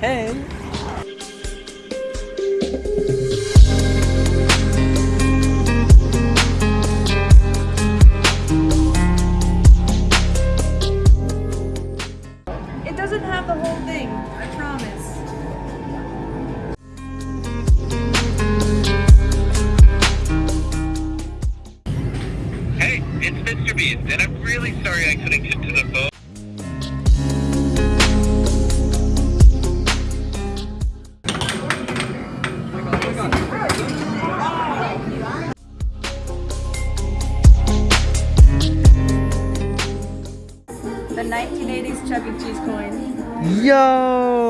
Hey! It doesn't have the whole thing, I promise. Hey, it's Mr. Beast, and I'm really sorry I couldn't get to the boat. 1980s Chuck E. Cheese coin. Yo!